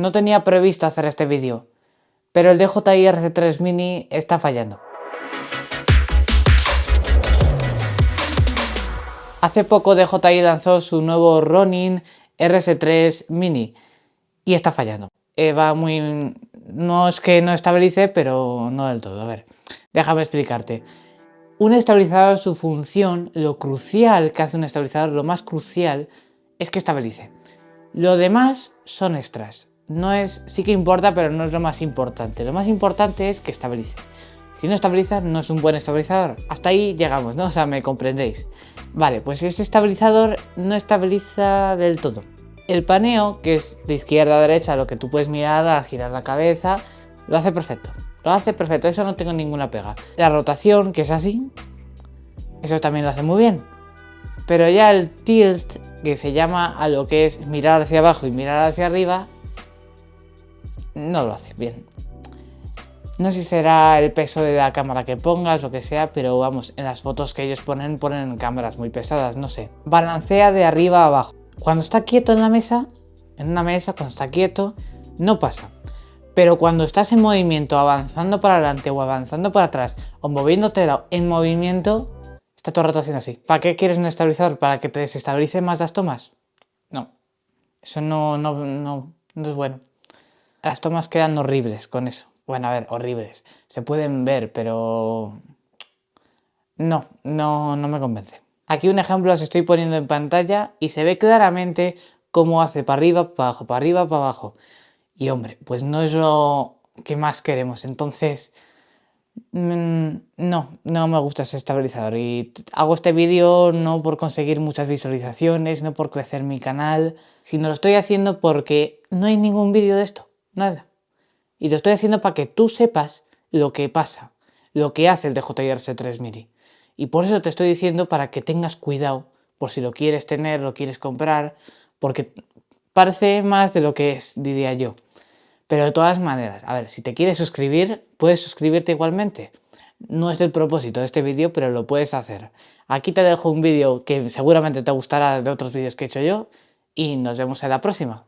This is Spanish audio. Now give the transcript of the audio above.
No tenía previsto hacer este vídeo, pero el DJI RC3 Mini está fallando. Hace poco DJI lanzó su nuevo Ronin RS3 Mini y está fallando. Eh, va muy... no es que no estabilice, pero no del todo. A ver, déjame explicarte. Un estabilizador, su función, lo crucial que hace un estabilizador, lo más crucial, es que estabilice. Lo demás son extras no es, sí que importa, pero no es lo más importante. Lo más importante es que estabilice. Si no estabiliza, no es un buen estabilizador. Hasta ahí llegamos, ¿no? O sea, me comprendéis. Vale, pues ese estabilizador no estabiliza del todo. El paneo, que es de izquierda a derecha, lo que tú puedes mirar al girar la cabeza, lo hace perfecto. Lo hace perfecto, eso no tengo ninguna pega. La rotación, que es así, eso también lo hace muy bien. Pero ya el tilt, que se llama a lo que es mirar hacia abajo y mirar hacia arriba, no lo hace bien. No sé si será el peso de la cámara que pongas o que sea, pero vamos, en las fotos que ellos ponen, ponen cámaras muy pesadas, no sé. Balancea de arriba a abajo. Cuando está quieto en la mesa, en una mesa, cuando está quieto, no pasa. Pero cuando estás en movimiento, avanzando para adelante o avanzando para atrás, o moviéndote en movimiento, está todo el rato haciendo así. ¿Para qué quieres un estabilizador? ¿Para que te desestabilice más las tomas? No. Eso no, no, no, no es bueno. Las tomas quedan horribles con eso. Bueno, a ver, horribles. Se pueden ver, pero... No, no, no me convence. Aquí un ejemplo os estoy poniendo en pantalla y se ve claramente cómo hace para arriba, para abajo, para arriba, para abajo. Y hombre, pues no es lo que más queremos. Entonces, mm, no, no me gusta ese estabilizador. Y hago este vídeo no por conseguir muchas visualizaciones, no por crecer mi canal, sino lo estoy haciendo porque no hay ningún vídeo de esto nada. Y lo estoy haciendo para que tú sepas lo que pasa, lo que hace el DJI RC3 Mini. Y por eso te estoy diciendo para que tengas cuidado, por si lo quieres tener, lo quieres comprar, porque parece más de lo que es, diría yo. Pero de todas maneras, a ver, si te quieres suscribir, puedes suscribirte igualmente. No es el propósito de este vídeo, pero lo puedes hacer. Aquí te dejo un vídeo que seguramente te gustará de otros vídeos que he hecho yo y nos vemos en la próxima.